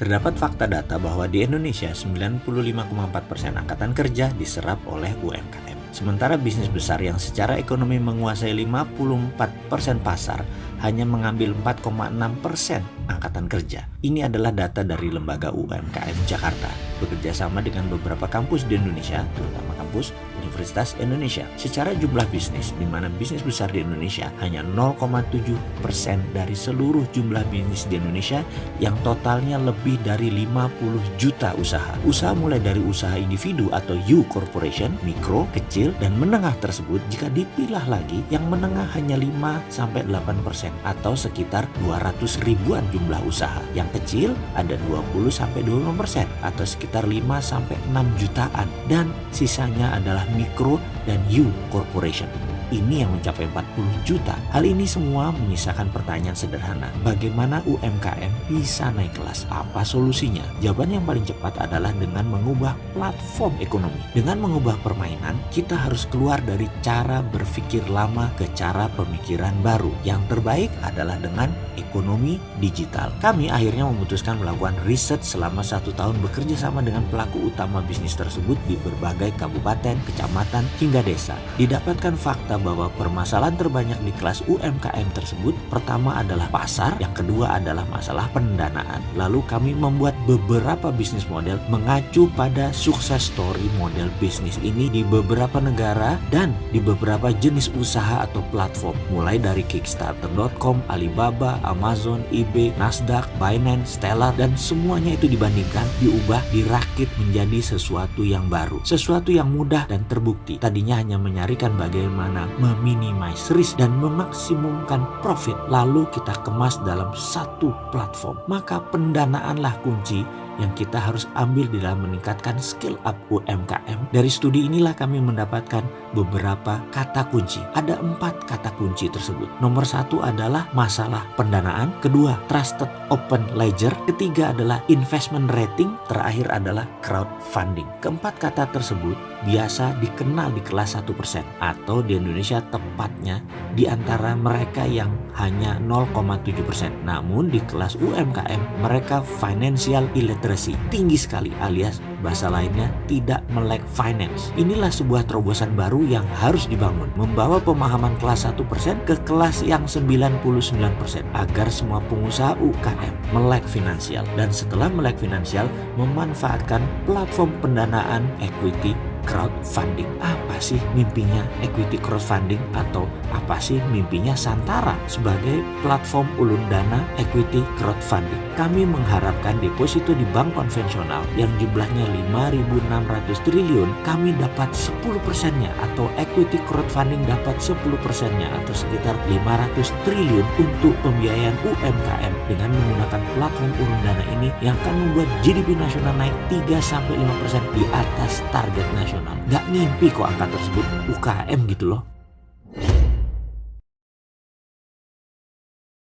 Terdapat fakta data bahwa di Indonesia 95,4% angkatan kerja diserap oleh UMKM. Sementara bisnis besar yang secara ekonomi menguasai 54% pasar hanya mengambil 4,6% angkatan kerja. Ini adalah data dari lembaga UMKM Jakarta, bekerja sama dengan beberapa kampus di Indonesia, terutama kampus Universitas Indonesia. Secara jumlah bisnis, di mana bisnis besar di Indonesia hanya 0,7% dari seluruh jumlah bisnis di Indonesia yang totalnya lebih dari 50 juta usaha. Usaha mulai dari usaha individu atau U corporation, mikro, kecil, dan menengah tersebut jika dipilah lagi yang menengah hanya 5-8% atau sekitar 200 ribuan jumlah usaha. Yang kecil ada 20-25% atau sekitar 5-6 jutaan dan sisanya adalah mikro dan U corporation ini yang mencapai 40 juta. Hal ini semua menyisakan pertanyaan sederhana. Bagaimana UMKM bisa naik kelas? Apa solusinya? Jawaban yang paling cepat adalah dengan mengubah platform ekonomi. Dengan mengubah permainan, kita harus keluar dari cara berpikir lama ke cara pemikiran baru. Yang terbaik adalah dengan ekonomi digital. Kami akhirnya memutuskan melakukan riset selama satu tahun bekerja sama dengan pelaku utama bisnis tersebut di berbagai kabupaten, kecamatan, hingga desa. Didapatkan fakta bahwa permasalahan terbanyak di kelas UMKM tersebut pertama adalah pasar, yang kedua adalah masalah pendanaan. Lalu kami membuat beberapa bisnis model mengacu pada sukses story model bisnis ini di beberapa negara dan di beberapa jenis usaha atau platform mulai dari Kickstarter.com, Alibaba, Amazon, eBay, Nasdaq, Binance, Stellar dan semuanya itu dibandingkan diubah dirakit menjadi sesuatu yang baru, sesuatu yang mudah dan terbukti. Tadinya hanya menyarikan bagaimana meminimais risk dan memaksimumkan profit lalu kita kemas dalam satu platform. Maka pendanaanlah kunci yang kita harus ambil di dalam meningkatkan skill up UMKM. Dari studi inilah kami mendapatkan beberapa kata kunci. Ada empat kata kunci tersebut. Nomor satu adalah masalah pendanaan. Kedua, trusted open ledger. Ketiga adalah investment rating. Terakhir adalah crowdfunding. Keempat kata tersebut biasa dikenal di kelas 1% atau di Indonesia tepatnya di antara mereka yang hanya 0,7%. Namun di kelas UMKM mereka financial illiterate literacy tinggi sekali alias bahasa lainnya tidak melek finance. Inilah sebuah terobosan baru yang harus dibangun, membawa pemahaman kelas 1% ke kelas yang 99% agar semua pengusaha UKM melek finansial dan setelah melek finansial memanfaatkan platform pendanaan equity crowdfunding. Apa sih mimpinya equity crowdfunding atau apa sih mimpinya Santara sebagai platform ulun dana equity crowdfunding? Kami mengharapkan deposito di bank konvensional yang jumlahnya 5.600 triliun, kami dapat 10 persennya atau equity crowdfunding dapat 10 persennya atau sekitar 500 triliun untuk pembiayaan UMKM dengan menggunakan platform urun dana ini yang akan membuat GDP nasional naik 3-5 persen di atas target nasional nasional. Gak mimpi kok angka tersebut UKM gitu loh.